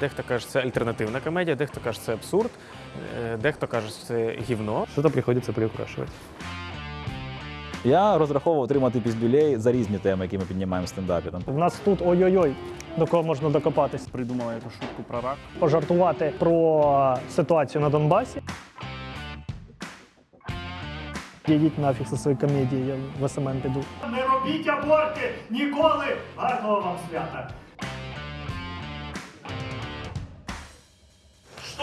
Дехто каже, це альтернативна комедія, дехто каже, це абсурд, е, дехто каже, це гівно. Что-то приходится приукрашивать. Я розраховував отримати піздюлей за різні теми, які ми піднімаємо в стендапі. Там У нас тут ой-ой-ой, до кого можна докопатись. Придумала эту шутку про рак. Пожартувати про ситуацію на Донбасі. Їдіть нафіг зі своєю комедією, я в СММ піду. Не робіть аборти ніколи! Гарного вам свята!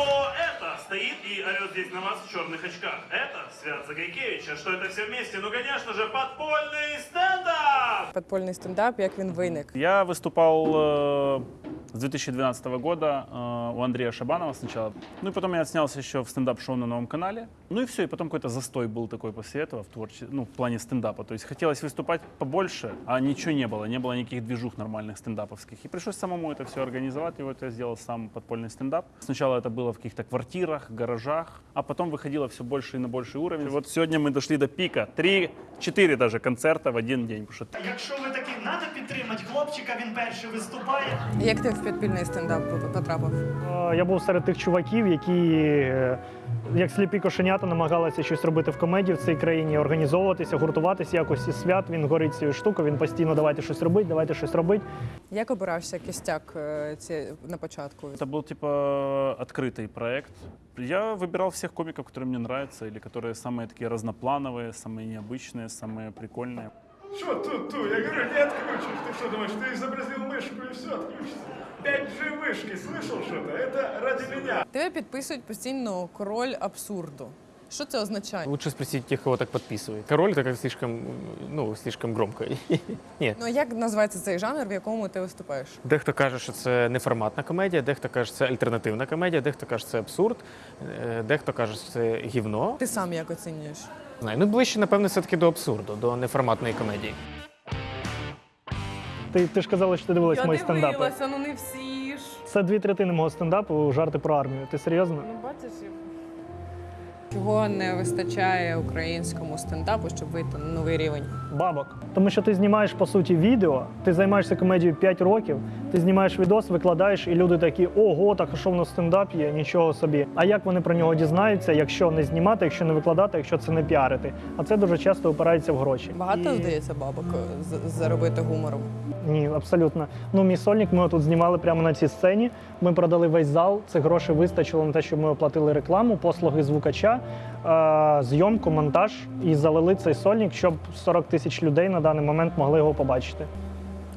Что это стоит и орет здесь на вас в черных очках? Это Свят Загайкевич. А что это все вместе? Ну, конечно же, подпольный стендап! Подпольний стендап, як він виник. Я выступал э, с 2012 года э, у Андрея Шабанова сначала. Ну и потом я снялся еще в стендап-шоу на новом канале. Ну и все, и потом какой-то застой был такой после этого в творчестве, ну, в плане стендапа. То есть хотелось выступать побольше, а ничего не было, не было никаких движух нормальных стендаповских. И пришлось самому это все организовать, и вот я сделал сам подпольный стендап. Сначала это было в каких-то квартирах, гаражах, а потом выходило все больше и на больший уровень. Вот сегодня мы дошли до пика. Три-четыре даже концерта в один день. Потому что Якщо ви таки надо підтримати хлопчика, він перший виступає. Як ти в підпільний стендап потрапив? Е, Я був серед тих чуваків, які, е, як сліпі кошенята, намагалися щось робити в комедії в цій країні, організовуватися, гуртуватися якось і свят. Він горить цією штукою, він постійно давайте щось робити, давайте щось робити. Як обирався кістяк е, ці, на початку? Это был типа открытый проект. Я выбирал всех комиков, которые мне нравятся, или которые самые такие разноплановые, самые необычные, самые прикольные. Що тут, ту? Я говорю, не отключишь. Ты что думаешь, ты изобразил мышку и все, отключишься? 5G вышки, слышал что-то? Это ради меня. Тебе підписують постійно король абсурду. Що це означає? Лучше спросить тех, кого так подписывает. Король это как слишком, ну, слишком громко. Ні. Ну а як називається цей жанр, в якому ти виступаєш? Дехто каже, що це неформатна комедія, дехто каже, це альтернативна комедія, дехто каже, це абсурд, е, дехто каже, що це гівно. Ти сам як оцінюєш? Знаю, ну ближче, напевно, все-таки до абсурду, до неформатної комедії. Ти, ти ж казала, що ти дивилась мої стендапи. ну не всі ж. Це дві третини мого стендапу жарти про армію. Ти серйозно? Ну бачиш. Чого не вистачає українському стендапу, щоб вийти на новий рівень? Бабок. Тому що ти знімаєш по суті відео, ти займаєшся комедією 5 років, ти знімаєш відос, викладаєш, і люди такі: ого, так а що в нас стендап є? Нічого собі. А як вони про нього дізнаються, якщо не знімати, якщо не викладати, якщо це не піарити? А це дуже часто опирається в гроші. Багато І- здається бабок з- заробити гумором. Ні, абсолютно. Ну, мій сольник ми тут знімали прямо на цій сцені. Ми продали весь зал. Цих грошей вистачило на те, щоб ми оплатили рекламу, послуги звукача, е- зйомку, монтаж і залили цей сольник, щоб 40 тисяч людей на даний момент могли його побачити.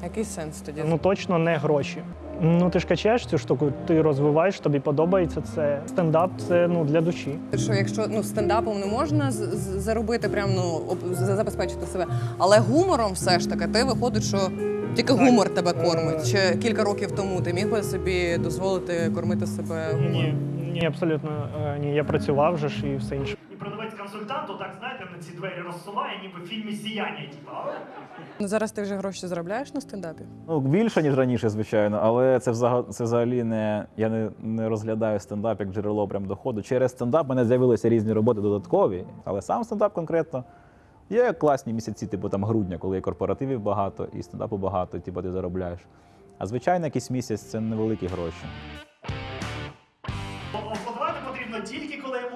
Який сенс тоді? Ну точно не гроші. Ну ти ж качаєш цю штуку, ти розвиваєш, тобі подобається це. Стендап це ну для душі. Що якщо ну стендапом не можна заробити, прям ну забезпечити себе, але гумором все ж таки ти виходить, що тільки гумор тебе кормить. Ще кілька років тому ти міг би собі дозволити кормити себе гумором. Ні, ні, абсолютно е, ні. Я працював вже ж і все інше. І продавець-консультант, так знаєте, на ці двері розсуває, ніби в фільмі Сіяння, типу. Ну зараз ти вже гроші заробляєш на стендапі? ну більше ніж раніше, звичайно, але це взагалі це взагалі не я не, не розглядаю стендап як джерело прям доходу. Через стендап мене з'явилися різні роботи додаткові, але сам стендап конкретно. Є класні місяці, типу там грудня, коли є корпоративів багато і стендапу багато, типу ти заробляєш. А звичайно, якийсь місяць це невеликі гроші.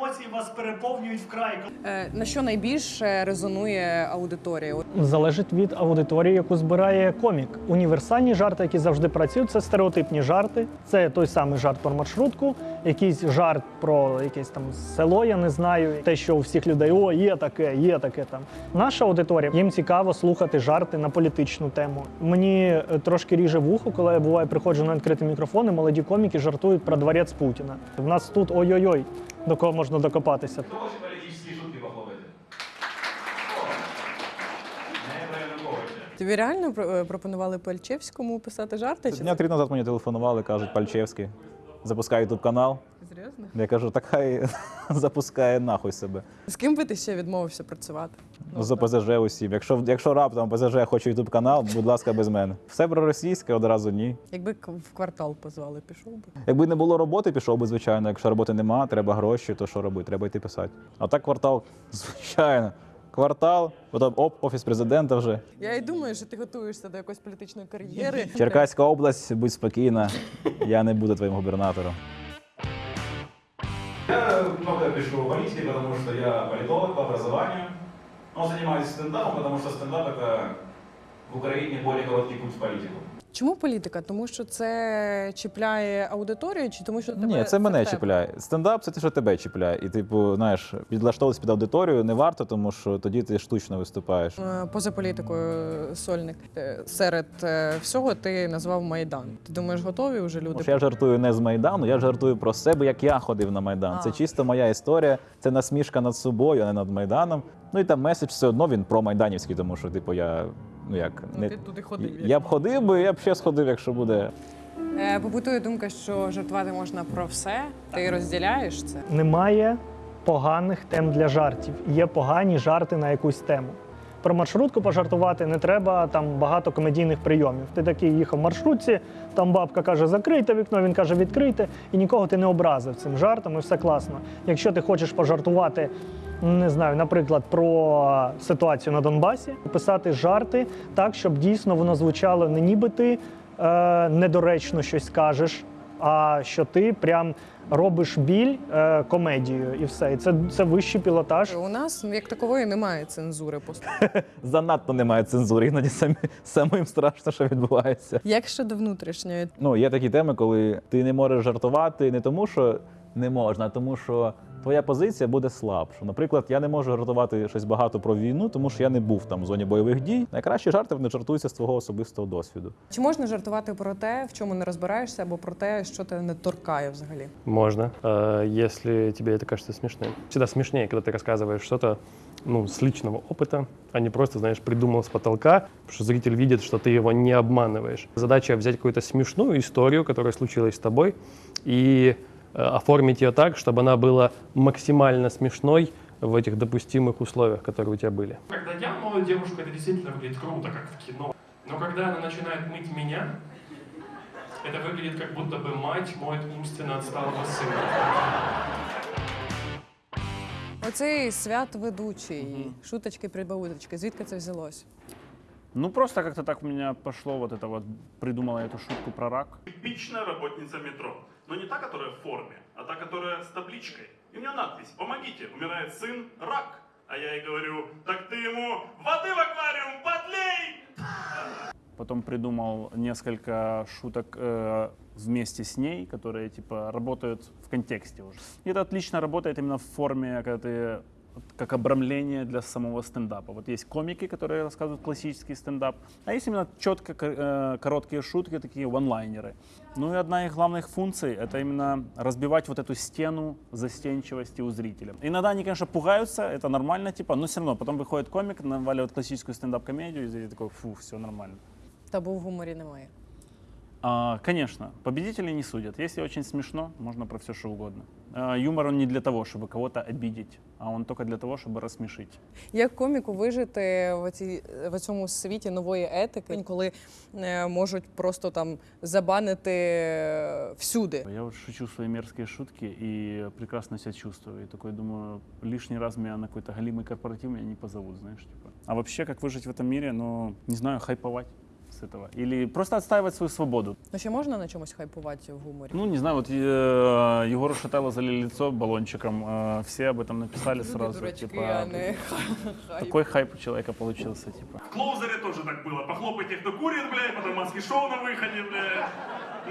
Емоції вас переповнюють вкрай. Е, на що найбільше резонує аудиторія? Залежить від аудиторії, яку збирає комік. Універсальні жарти, які завжди працюють, це стереотипні жарти. Це той самий жарт про маршрутку, якийсь жарт про якесь там село, я не знаю. Те, що у всіх людей о, є таке, є таке там. Наша аудиторія їм цікаво слухати жарти на політичну тему. Мені е, трошки ріже вухо, коли я буває приходжу на відкритий мікрофон, і молоді коміки жартують про дворець Путіна. В нас тут ой-ой-ой, до кого можна докопатися. тобі реально про- е, пропонували Пальчевському писати жарти? Дня три назад мені телефонували, кажуть, Пальчевський, запускає ютуб канал. серйозно? Я кажу, так хай запускає нахуй себе. З ким би ти ще відмовився працювати? Ну, за ПЗЖ усім. Якщо, якщо раптом ПЗЖ хоче ютуб канал, будь ласка, без мене. Все проросійське, одразу ні. Якби в квартал позвали, пішов би. Якби не було роботи, пішов би, звичайно. Якщо роботи нема, треба гроші, то що робити? Треба йти писати. А так квартал, звичайно. Квартал, потім оп, офіс президента вже. Я і думаю, що ти готуєшся до якоїсь політичної кар'єри. Черкаська область, будь спокійна, я не буду твоїм губернатором. Я много пишу о политике, потому что я политолог по образованию. Но занимаюсь стендапом, потому что стендап это в Украине более короткий путь в политику. Чому політика? Тому що це чіпляє аудиторію, чи тому що тебе Ні, це мене тебе? чіпляє. Стендап це те, що тебе чіпляє. І, типу, знаєш, підлаштовуватися під аудиторію не варто, тому що тоді ти штучно виступаєш. Е, Поза політикою сольник Е, серед е, всього ти назвав Майдан. Ти думаєш, готові вже люди? Що я жартую не з Майдану, я жартую про себе, як я ходив на Майдан. Це чисто моя історія, це насмішка над собою, а не над Майданом. Ну і там меседж все одно він про майданівський, тому що, типу, я ну як Ну, не ти туди ходив. я б ходив би, я б ще сходив, якщо буде. Е, Побутує думка, що жартувати можна про все. Ти розділяєш це? Немає поганих тем для жартів. Є погані жарти на якусь тему. Про маршрутку пожартувати не треба там багато комедійних прийомів. Ти такий їхав в маршрутці, там бабка каже, закрийте вікно, він каже, відкрийте, і нікого ти не образив цим жартом, і все класно. Якщо ти хочеш пожартувати, не знаю, наприклад, про ситуацію на Донбасі, писати жарти так, щоб дійсно воно звучало не ніби ти е, недоречно щось кажеш, а що ти прям робиш біль е, комедією і все. І це, це вищий пілотаж. У нас як такової немає цензури. по Занадто немає цензури, іноді самі, самим страшно, що відбувається. Як щодо внутрішньої? Ну, є такі теми, коли ти не можеш жартувати не тому, що не можна, а тому, що твоя позиція буде слабша. Наприклад, я не можу жартувати щось багато про війну, тому що я не був там в зоні бойових дій. Найкращі жарти вони жартуються з твого особистого досвіду. Чи можна жартувати про те, в чому не розбираєшся, або про те, що тебе не торкає взагалі? Можно, э, если тебе это кажется смешным. Всегда смешнее, когда ты рассказываешь что-то ну, с личного опыта, а не просто, знаешь, придумал с потолка, потому что зритель видит, что ты его не обманываешь. Задача взять какую-то смешную историю, которая случилась с тобой, и э, оформить ее так, чтобы она была максимально смешной в этих допустимых условиях, которые у тебя были. Когда я мою девушку, это действительно выглядит круто, как в кино. Но когда она начинает мыть меня, это выглядит как будто бы мать моет умственно отсталого сына. Оцей свят ведучий, шуточки прибауточки. Звідки це взялось? Ну, просто как-то так у меня пошло вот это вот, придумала эту шутку про рак. Типичная работница метро. Но не та, которая в форме, а та, которая с табличкой. И у нее надпись «Помогите, умирает сын, рак». А я ей говорю, так ты ему воды в аквариум подлей! Потом придумал несколько шуток э, вместе с ней, которые типа работают в контексте уже. И это отлично работает именно в форме, когда ты как обрамление для самого стендапа. Вот есть комики, которые рассказывают классический стендап, а есть именно четко э, короткие шутки, такие ванлайнеры. Ну и одна из главных функций — это именно разбивать вот эту стену застенчивости у зрителя. Иногда они, конечно, пугаются, это нормально, типа, но все равно потом выходит комик, наваливает классическую стендап-комедию, и зритель такой, фу, все нормально. Табу в гуморі немає. А, конечно, победителей не судят. Если очень смешно, можно про все что угодно. А, юмор он не для того, чтобы кого-то обидеть, а он только для того, чтобы рассмешить. Як коміку вижити в, цій, в цьому світі нової етики, коли е, можуть просто там забанити е, всюди? Я вот шучу свои мерзкие шутки и прекрасно себя чувствую. И такой думаю, лишний раз меня на какой-то галимый корпоратив меня не позовут, знаешь, типа. А вообще, как выжить в этом мире, ну, не знаю, хайповать с этого. Или просто отстаивать свою свободу. Ну ще можна на чомусь хайпувати в гуморі? Ну, не знаю, вот э, Егору Шатайло залили лицо баллончиком, э, все об этом написали сразу. дурачки, типа, а не хайп. Такой хайп у человека получился, типа. В Клоузере тоже так было. Похлопайте, кто курит, блядь, потом маски шоу на выходе, блядь.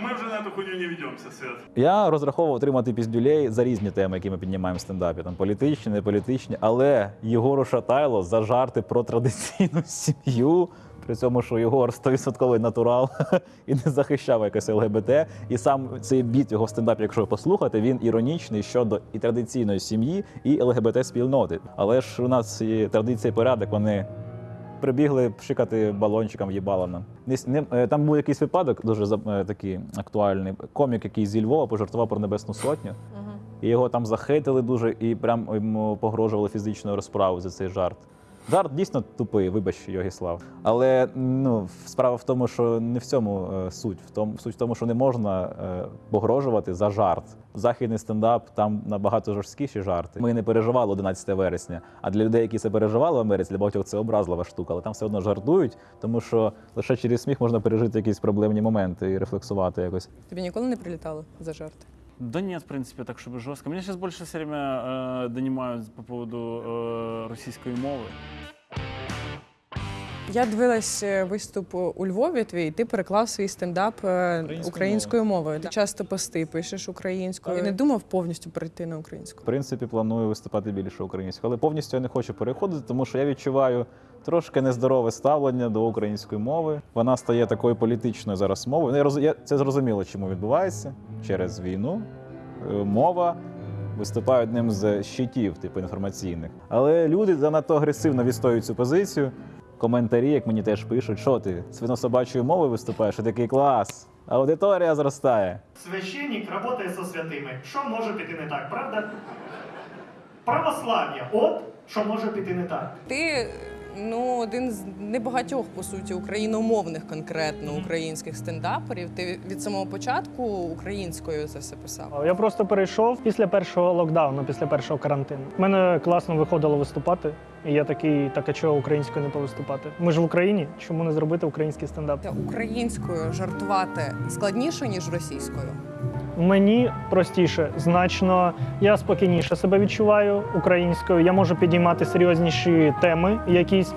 Мы уже на эту хуйню не ведемся, Свет. Я розраховував отримати піздюлей за різні теми, які ми піднімаємо в стендапі. Там політичні, не політичні. Але Єгору Шатайло за жарти про традиційну сім'ю. При цьому, що Єгор 100% натурал і не захищав якось ЛГБТ. І сам цей біт його в стендапі, якщо ви послухаєте, він іронічний щодо і традиційної сім'ї, і ЛГБТ спільноти. Але ж у нас і традиція і порядок, вони прибігли пшикати балончиком їбала нам. Не, с- не, е, там був якийсь випадок, дуже е, такий актуальний. Комік, який зі Львова пожартував про Небесну Сотню. І його там захейтили дуже і прям йому погрожували фізичною розправою за цей жарт. Жарт дійсно тупий, вибач, Йогіслав. Але ну, справа в тому, що не в цьому е, суть. В тому, суть в тому, що не можна е, погрожувати за жарт. Західний стендап там набагато жорсткіші жарти. Ми не переживали 11 вересня. А для людей, які це переживали в Америці, для багатьох це образлива штука, але там все одно жартують, тому що лише через сміх можна пережити якісь проблемні моменти і рефлексувати якось. Тобі ніколи не прилітало за жарти? Да нет, в принципе, так, чтобы жестко. Меня сейчас больше все время э, донимают по поводу э, российской мовы. Я дивилась е, виступ у Львові твій, і ти переклав свій стендап е, українською мовою. Ти часто пости пишеш українською. І не думав повністю перейти на українську. В принципі, планую виступати більше українською, але повністю я не хочу переходити, тому що я відчуваю трошки нездорове ставлення до української мови. Вона стає такою політичною зараз мовою. Я роз- я це зрозуміло, чому відбувається через війну. Е, Мова виступає одним з щитів, типу інформаційних. Але люди занадто агресивно відстоюють цю позицію. Коментарі, як мені теж пишуть, що ти свинособачою мовою виступаєш, і такий клас. Аудиторія зростає. Священник працює зі святими. Що може піти не так, правда? Православ'я. От що може піти не так. Ти ну один з небагатьох по суті україномовних конкретно українських стендаперів. Ти від самого початку українською це все писав. Я просто перейшов після першого локдауну, після першого карантину. У мене класно виходило виступати, і я такий, так а чого українською не повиступати? Ми ж в Україні, чому не зробити український стендап? Українською жартувати складніше ніж російською. Мені простіше, значно я спокійніше себе відчуваю українською. Я можу підіймати серйозніші теми якісь.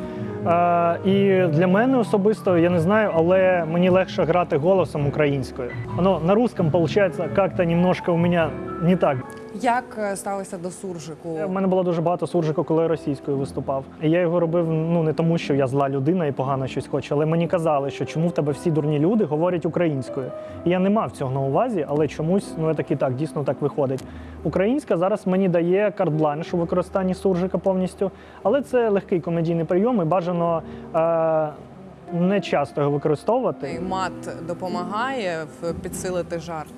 І для мене особисто я не знаю, але мені легше грати голосом українською. Воно на русском виходить як-то немножко у мене не так. Як е, ставишся до суржику? У мене було дуже багато суржику, коли я російською виступав. Я його робив ну не тому, що я зла людина і погано щось хочу, але мені казали, що чому в тебе всі дурні люди говорять українською. І я не мав цього на увазі, але чомусь ну я такий так дійсно так виходить. Українська зараз мені дає карт-бланш у використанні суржика повністю, але це легкий комедійний прийом і бажано. Е- не часто його використовувати І мат допомагає підсилити жарт.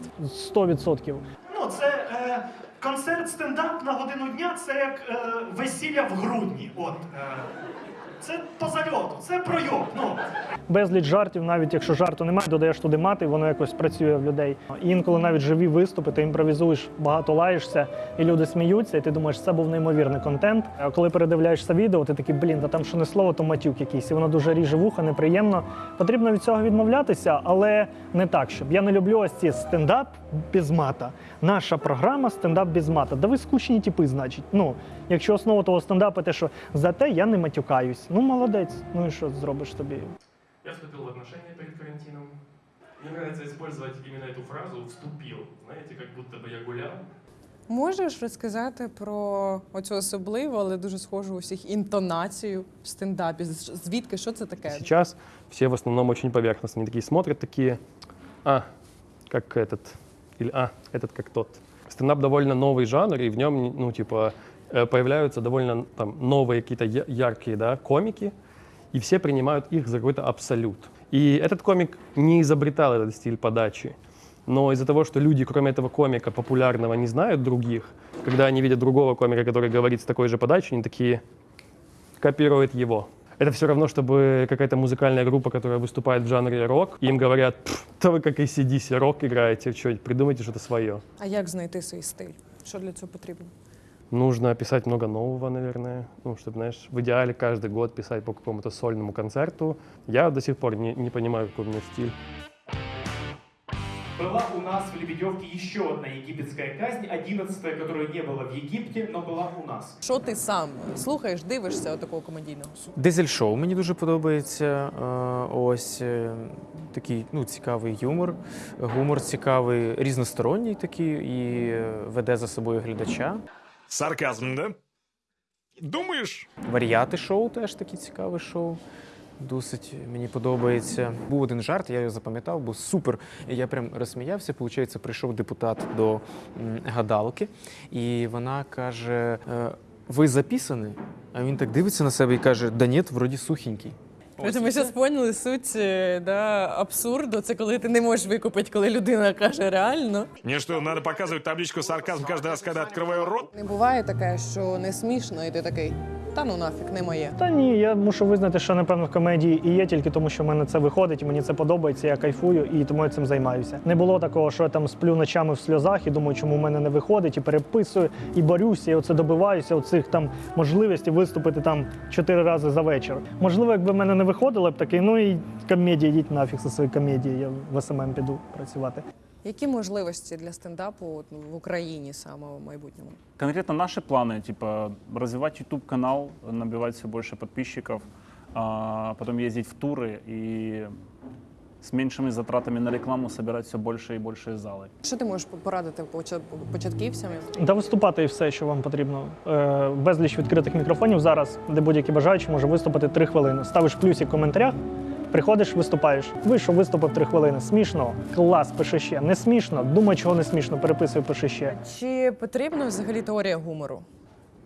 100%. Ну, це е, концерт стендап на годину дня, це як е, весілля в грудні. От. Е, це по зальоту, це пройоб. Ну. безліч жартів, навіть якщо жарту немає, додаєш туди мати, воно якось працює в людей. Інколи навіть живі виступи, ти імпровізуєш, багато лаєшся, і люди сміються, і ти думаєш, це був неймовірний контент. А коли передивляєшся відео, ти такий, блін, та там що не слово, то матюк якийсь, і воно дуже ріже вуха, неприємно. Потрібно від цього відмовлятися, але не так, щоб я не люблю ось ці стендап без мата. Наша програма стендап без мата. Да ви скучні типи, значить. Ну, якщо основа того стендапу, те, що зате я не матюкаюсь. Ну, молодець. Ну і що зробиш тобі? Я вступил в отношения перед карантином. Мне нравится использовать именно эту фразу «вступил». Знаете, как будто бы я гулял. Можеш розказати про оцю особливу, але дуже схожу у всіх інтонацію в стендапі? З- Звідки що це таке? Сейчас все в основном очень поверхностно. Они такие смотрят, такие, а, как этот, или а, этот как тот. Стендап довольно новый жанр, и в нем, ну, типа, э, появляются довольно там новые какие-то яркие, да, комики, и все принимают их за какой-то абсолют. И этот комик не изобретал этот стиль подачи, но из-за того, что люди, кроме этого комика популярного, не знают других, когда они видят другого комика, который говорит с такой же подачей, они такие, копирует его. Это все равно, чтобы какая-то музыкальная группа, которая выступает в жанре рок, и им говорят, «Пф, да вы как ACDC рок играете, что придумайте что-то свое. А як знайти свій стиль? Що для цього потрібно? Нужно писать много нового, наверное, ну, чтобы, знаешь, в идеале каждый год писать по какому-то сольному концерту. Я до сих пор не, не понимаю, какой у меня стиль. Была у нас в Лебедевке еще одна египетская казнь, одиннадцатая, которой не было в Египте, но была у нас. Що ти сам слухаєш, дивишся такого комедійного? Дизель шоу мені дуже подобається. Е, Ось е, такий ну, цікавий юмор. Гумор цікавий, різносторонній такий і е, веде за собою глядача. Сарказм, да? Думаєш? Варіати шоу теж таке цікаве шоу. Досить мені подобається. Був один жарт, я його запам'ятав, був супер. Я прям розсміявся. Получається, прийшов депутат до гадалки, і вона каже: е, Ви записані? А він так дивиться на себе і каже: Да ні, вроді сухенький. Це ми зараз поняли суть е, да, абсурду. Це коли ти не можеш викупити, коли людина каже реально. Мне что, надо показывать табличку сарказм каждый раз, когда открываю рот? Не буває таке, що не смішно, і ти такий. та ну нафіг, не моє. Та ні, я мушу визнати, що напевно в комедії і є тільки тому, що в мене це виходить, і мені це подобається, я кайфую, і тому я цим займаюся. Не було такого, що я там сплю ночами в сльозах і думаю, чому в мене не виходить, і переписую, і борюся, і оце добиваюся оцих там можливостей виступити там чотири рази за вечір. Можливо, якби в мене не виходило, я б такий, ну і комедія, йдіть нафіг зі своєю комедією, я в СММ піду працювати. Які можливості для стендапу от, ну, в Україні саме в майбутньому? Конкретно наши планы, типа, развивать YouTube-канал, набивать все больше подписчиков, а, потом ездить в туры и с меньшими затратами на рекламу собирать все больше и больше залы. Що ти можеш порадити почат- початківцям? Та виступати і все, що вам потрібно. Е, безліч відкритих мікрофонів зараз, де будь-який бажаючий може виступити три хвилини. Ставиш плюсик в коментарях, приходиш, виступаєш. Вийшов, виступив три хвилини. Смішно, клас, пиши ще. Не смішно, думай, чого не смішно, переписуй, пиши ще. Чи потрібна взагалі теорія гумору?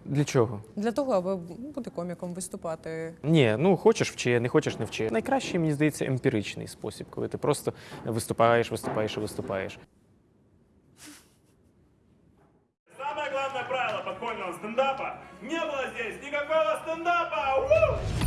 Для чого? Для того, аби бути коміком, виступати. Ні, ну хочеш вчи, не хочеш не вчи. Найкращий, мені здається, емпіричний спосіб, коли ти просто виступаєш, виступаєш і виступаєш. Самое главное правило подпольного стендапа – не было здесь никакого стендапа! Уу!